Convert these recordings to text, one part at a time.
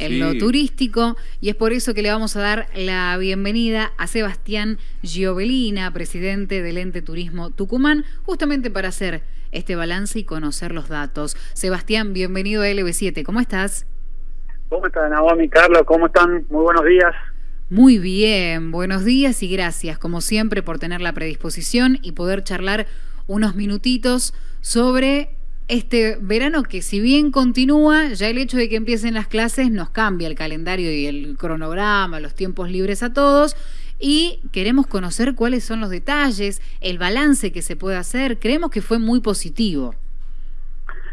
en lo turístico y es por eso que le vamos a dar la bienvenida a Sebastián Giovelina, presidente del ente Turismo Tucumán, justamente para hacer este balance y conocer los datos. Sebastián, bienvenido a LB7, ¿cómo estás? ¿Cómo están, Naomi, Carlos? ¿Cómo están? Muy buenos días. Muy bien, buenos días y gracias, como siempre, por tener la predisposición y poder charlar unos minutitos sobre este verano que si bien continúa, ya el hecho de que empiecen las clases nos cambia el calendario y el cronograma, los tiempos libres a todos y queremos conocer cuáles son los detalles, el balance que se puede hacer. Creemos que fue muy positivo.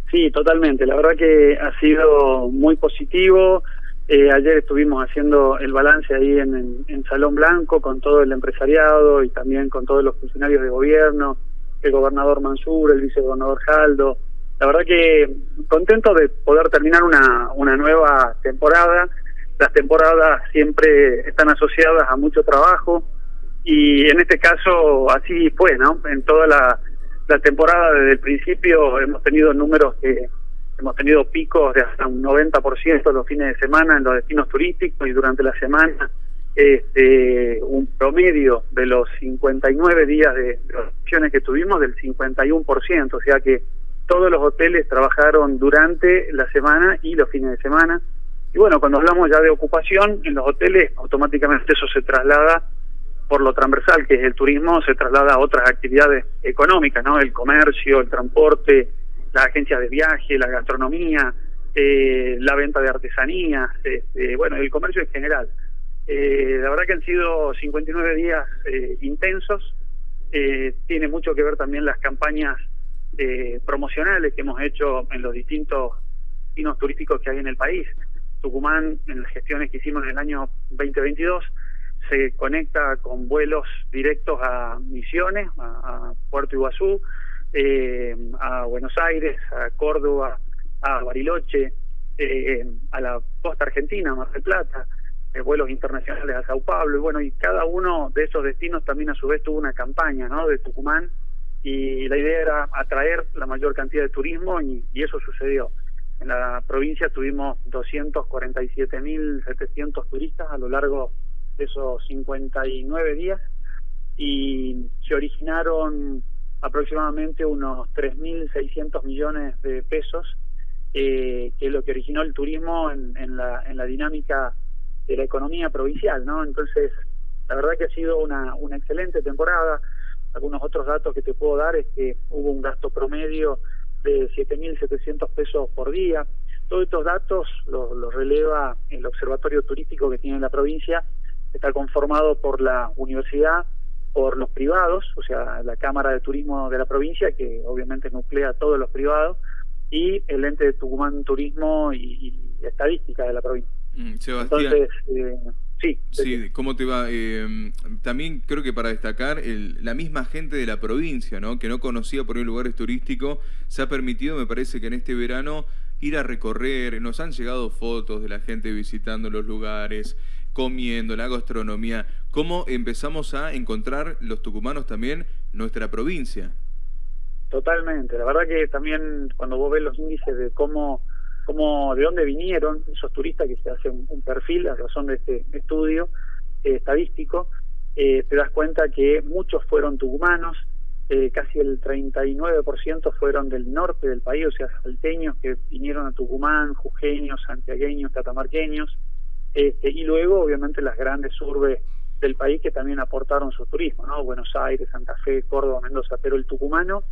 Sí, totalmente. La verdad que ha sido muy positivo. Eh, ayer estuvimos haciendo el balance ahí en, en Salón Blanco con todo el empresariado y también con todos los funcionarios de gobierno, el gobernador Mansur, el vicegobernador Jaldo, la verdad que contento de poder terminar una, una nueva temporada. Las temporadas siempre están asociadas a mucho trabajo y en este caso así fue, ¿no? En toda la, temporada desde el principio hemos tenido números que hemos tenido picos de hasta un 90% los fines de semana en los destinos turísticos y durante la semana este, un promedio de los 59 días de, de que tuvimos del 51%, o sea que todos los hoteles trabajaron durante la semana y los fines de semana. Y bueno, cuando hablamos ya de ocupación, en los hoteles automáticamente eso se traslada por lo transversal, que es el turismo, se traslada a otras actividades económicas, ¿no? El comercio, el transporte, las agencias de viaje, la gastronomía, eh, la venta de artesanías, este, bueno, el comercio en general. Eh, la verdad que han sido 59 días eh, intensos, eh, tiene mucho que ver también las campañas eh, promocionales que hemos hecho en los distintos destinos turísticos que hay en el país. Tucumán, en las gestiones que hicimos en el año 2022, se conecta con vuelos directos a Misiones, a, Puerto Iguazú, eh, a Buenos Aires, a Córdoba, a Bariloche, eh, a la costa argentina, Mar del Plata, eh, vuelos internacionales a Sao Paulo, y bueno, y cada uno de esos destinos también a su vez tuvo una campaña, ¿no? De Tucumán y la idea era atraer la mayor cantidad de turismo y, eso sucedió. En la provincia tuvimos 247.700 turistas a lo largo de esos 59 días y se originaron aproximadamente unos 3.600 millones de pesos, eh, que es lo que originó el turismo en, en, la, en la dinámica de la economía provincial, ¿no? Entonces, la verdad que ha sido una, una excelente temporada. Algunos otros datos que te puedo dar es que hubo un gasto promedio de 7.700 pesos por día. Todos estos datos los, releva el observatorio turístico que tiene la provincia. Está conformado por la universidad, por los privados, o sea, la Cámara de Turismo de la provincia, que obviamente nuclea a todos los privados, y el ente de Tucumán Turismo y, Estadística de la provincia. Mm, Entonces, eh, Sí. Sí, ¿cómo te va? Eh, también creo que para destacar, el, la misma gente de la provincia, ¿no? Que no conocía por ahí lugares turísticos, se ha permitido, me parece que en este verano, ir a recorrer. Nos han llegado fotos de la gente visitando los lugares, comiendo, la gastronomía. ¿Cómo empezamos a encontrar los tucumanos también nuestra provincia? Totalmente. La verdad que también cuando vos ves los índices de cómo cómo, de dónde vinieron esos turistas que se hacen un perfil a razón de este estudio eh, estadístico, eh, te das cuenta que muchos fueron tucumanos, eh, casi el 39% fueron del norte del país, o sea, salteños que vinieron a Tucumán, jujeños, santiagueños, catamarqueños, este, y luego obviamente las grandes urbes del país que también aportaron su turismo, ¿no? Buenos Aires, Santa Fe, Córdoba, Mendoza, pero el tucumano,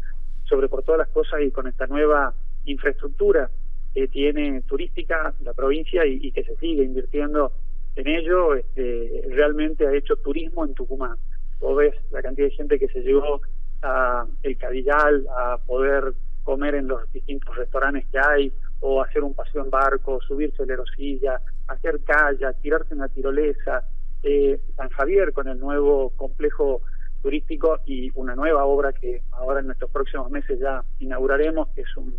sobre por todas las cosas y con esta nueva infraestructura que tiene turística la provincia y, que se sigue invirtiendo en ello, este, realmente ha hecho turismo en Tucumán. Vos ves la cantidad de gente que se llevó a el Cadillal a poder comer en los distintos restaurantes que hay, o hacer un paseo en barco, subirse la erosilla, hacer kayak, tirarse en la tirolesa, eh, San Javier con el nuevo complejo turístico y una nueva obra que ahora en nuestros próximos meses ya inauguraremos, que es un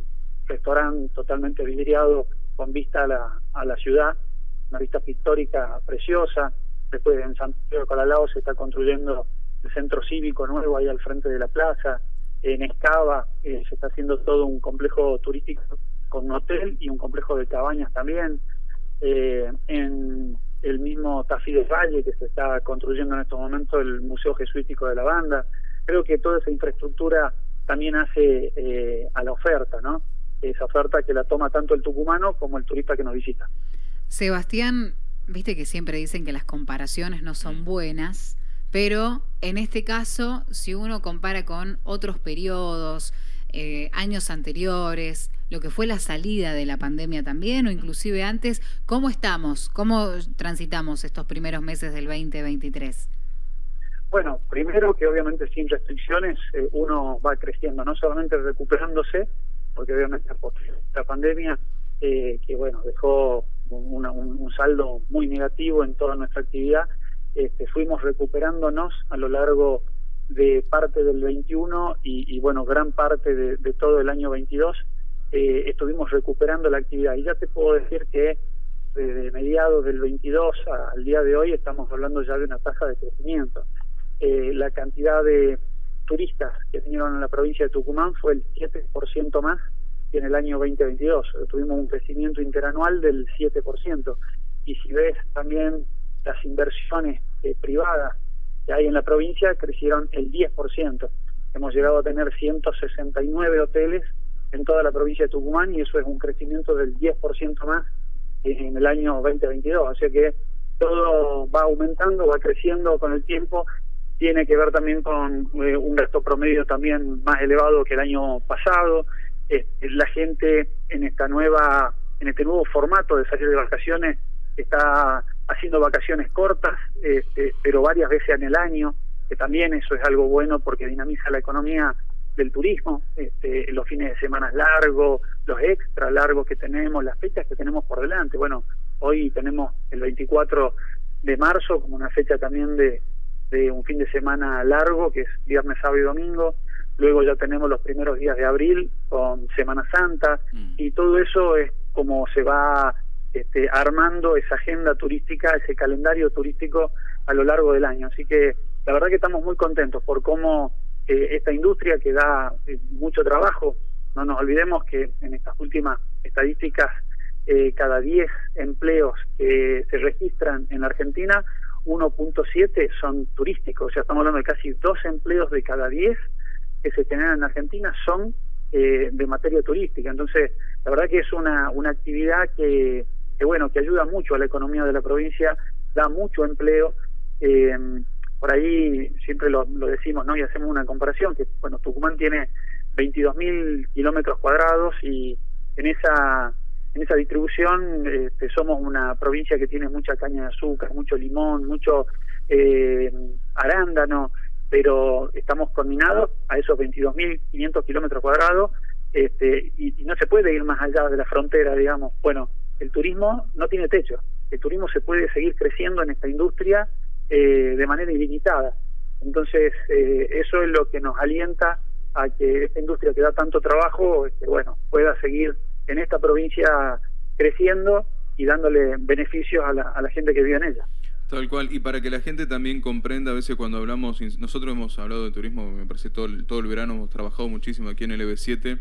restaurante totalmente vidriado con vista a la, a la ciudad, una vista pictórica preciosa. Después en San Pedro de Colalao se está construyendo el centro cívico nuevo ahí al frente de la plaza. En Escava eh, se está haciendo todo un complejo turístico con un hotel y un complejo de cabañas también. eh, en el mismo Tafí del Valle que se está construyendo en estos momentos el Museo Jesuítico de la Banda. Creo que toda esa infraestructura también hace eh, a la oferta, ¿no? Esa oferta que la toma tanto el tucumano como el turista que nos visita. Sebastián, viste que siempre dicen que las comparaciones no son buenas, pero en este caso, si uno compara con otros periodos, eh, años anteriores, lo que fue la salida de la pandemia también, o inclusive antes, ¿cómo estamos? ¿Cómo transitamos estos primeros meses del 2023? Bueno, primero que obviamente sin restricciones eh, uno va creciendo, no solamente recuperándose, porque obviamente la pandemia, eh, que bueno, dejó un, saldo muy negativo en toda nuestra actividad, este, fuimos recuperándonos a lo largo de parte del 21 y, bueno, gran parte de, todo el año 22, eh, estuvimos recuperando la actividad. Y ya te puedo decir que desde mediados del 22 al día de hoy estamos hablando ya de una tasa de crecimiento. Eh, la cantidad de turistas que vinieron a la provincia de Tucumán fue el 7% más que en el año 2022. Tuvimos un crecimiento interanual del 7%. Y si ves también las inversiones eh, privadas que hay en la provincia, crecieron el 10%. Hemos llegado a tener 169 hoteles en toda la provincia de Tucumán y eso es un crecimiento del 10% más en el año 2022. Así que todo va aumentando, va creciendo con el tiempo. Tiene que ver también con eh, un gasto promedio también más elevado que el año pasado. Este, la gente en esta nueva, en este nuevo formato de salir de vacaciones está haciendo vacaciones cortas, este, pero varias veces en el año, que también eso es algo bueno porque dinamiza la economía del turismo, este, los fines de semana largos, los extra largos que tenemos, las fechas que tenemos por delante. Bueno, hoy tenemos el 24 de marzo como una fecha también de, de un fin de semana largo, que es viernes, sábado y domingo. Luego ya tenemos los primeros días de abril con Semana Santa mm. y todo eso es como se va este, armando esa agenda turística, ese calendario turístico a lo largo del año. Así que la verdad que estamos muy contentos por cómo eh, esta industria que da eh, mucho trabajo, no nos olvidemos que en estas últimas estadísticas, eh, cada 10 empleos que se registran en Argentina, 1.7 son turísticos, o sea, estamos hablando de casi dos empleos de cada 10 que se generan en Argentina son de materia turística. Entonces, la verdad que es una, una actividad que que bueno, que ayuda mucho a la economía de la provincia, da mucho empleo. Eh, por ahí siempre lo, decimos, ¿no? Y hacemos una comparación, que bueno, Tucumán tiene 22.000 kilómetros cuadrados y en esa en esa distribución este, somos una provincia que tiene mucha caña de azúcar, mucho limón, mucho eh, arándano, pero estamos combinados a esos 22.500 kilómetros cuadrados este, y, y, no se puede ir más allá de la frontera, digamos. Bueno, el turismo no tiene techo. El turismo se puede seguir creciendo en esta industria eh, de manera ilimitada. Entonces, eh, eso es lo que nos alienta a que esta industria que da tanto trabajo, este, bueno, pueda seguir en esta provincia creciendo y dándole beneficios a la, a la gente que vive en ella. Tal cual, y para que la gente también comprenda, a veces cuando hablamos, nosotros hemos hablado de turismo, me parece todo el, todo el verano, hemos trabajado muchísimo aquí en el EB7,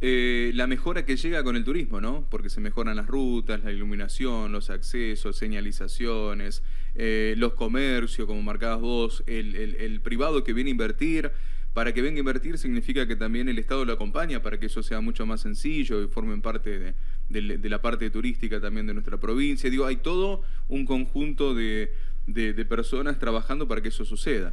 eh, la mejora que llega con el turismo, ¿no? Porque se mejoran las rutas, la iluminación, los accesos, señalizaciones, eh, los comercios, como marcabas vos, el, el privado que viene a invertir, para que venga a invertir significa que también el Estado lo acompaña para que eso sea mucho más sencillo y formen parte de, la parte turística también de nuestra provincia. Digo, hay todo un conjunto de, personas trabajando para que eso suceda.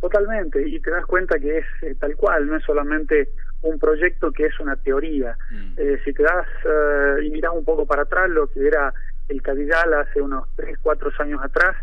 Totalmente, y te das cuenta que es eh, tal cual, no es solamente un proyecto que es una teoría. Mm. Eh, si te das eh, y miras un poco para atrás lo que era el Cadillal hace unos 3, 4 años atrás,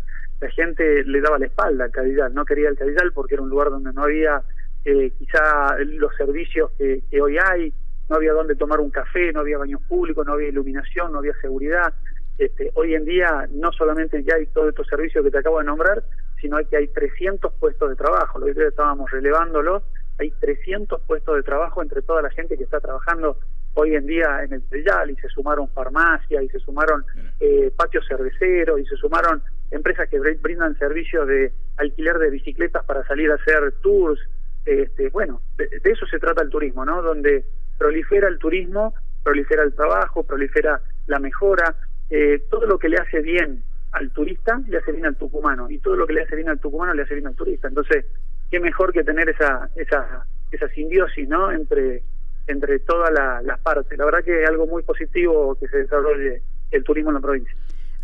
la gente le daba la espalda al Cadillal, no quería el Cadillal porque era un lugar donde no había eh, quizá los servicios que, hoy hay, no había donde tomar un café, no había baños públicos, no había iluminación, no había seguridad. Este, hoy en día no solamente ya hay todos estos servicios que te acabo de nombrar, sino que hay 300 puestos de trabajo, lo que estábamos relevándolo, hay 300 puestos de trabajo entre toda la gente que está trabajando hoy en día en el Tellal y se sumaron farmacias y se sumaron eh, patios cerveceros y se sumaron empresas que brindan servicios de alquiler de bicicletas para salir a hacer tours. Este, bueno, de, eso se trata el turismo, ¿no? Donde prolifera el turismo, prolifera el trabajo, prolifera la mejora. eh, todo lo que le hace bien al turista le hace bien al tucumano y todo lo que le hace bien al tucumano le hace bien al turista. Entonces, qué mejor que tener esa esa esa simbiosis, ¿no? Entre entre todas las partes. La verdad que es algo muy positivo que se desarrolle el turismo en la provincia.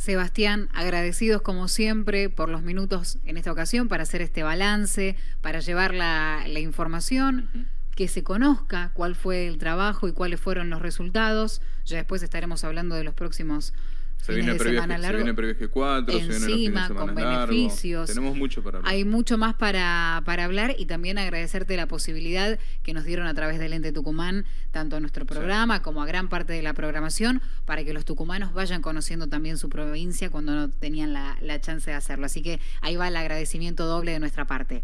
Sebastián, agradecidos como siempre por los minutos en esta ocasión para hacer este balance, para llevar la, la información, que se conozca cuál fue el trabajo y cuáles fueron los resultados. Ya después estaremos hablando de los próximos se viene, previaje, se viene previaje 4, encima, se viene los con beneficios. Tenemos mucho para hablar. Hay mucho más para, para hablar y también agradecerte la posibilidad que nos dieron a través del Ente Tucumán, tanto a nuestro programa como a gran parte de la programación, para que los tucumanos vayan conociendo también su provincia cuando no tenían la, la chance de hacerlo. Así que ahí va el agradecimiento doble de nuestra parte.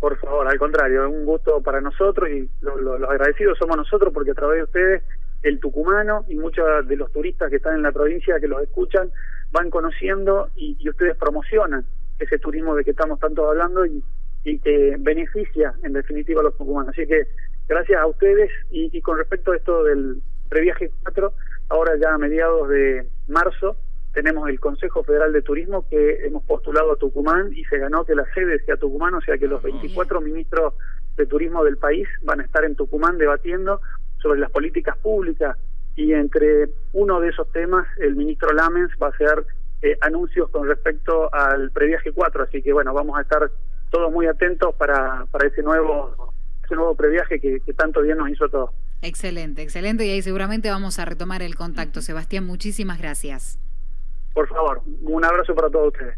Por favor, al contrario, es un gusto para nosotros y los agradecidos somos nosotros porque a través de ustedes el tucumano y muchos de los turistas que están en la provincia que los escuchan van conociendo y, ustedes promocionan ese turismo de que estamos tanto hablando y, que beneficia en definitiva a los tucumanos. Así que gracias a ustedes y, con respecto a esto del previaje 4, ahora ya a mediados de marzo tenemos el Consejo Federal de Turismo que hemos postulado a Tucumán y se ganó que la sede sea Tucumán, o sea que los 24 ministros de turismo del país van a estar en Tucumán debatiendo sobre las políticas públicas y entre uno de esos temas el ministro Lamens va a hacer eh, anuncios con respecto al previaje 4, así que bueno, vamos a estar todos muy atentos para, para ese nuevo ese nuevo previaje que, que tanto bien nos hizo a todos. Excelente, excelente y ahí seguramente vamos a retomar el contacto. Sebastián, muchísimas gracias. Por favor, un abrazo para todos ustedes.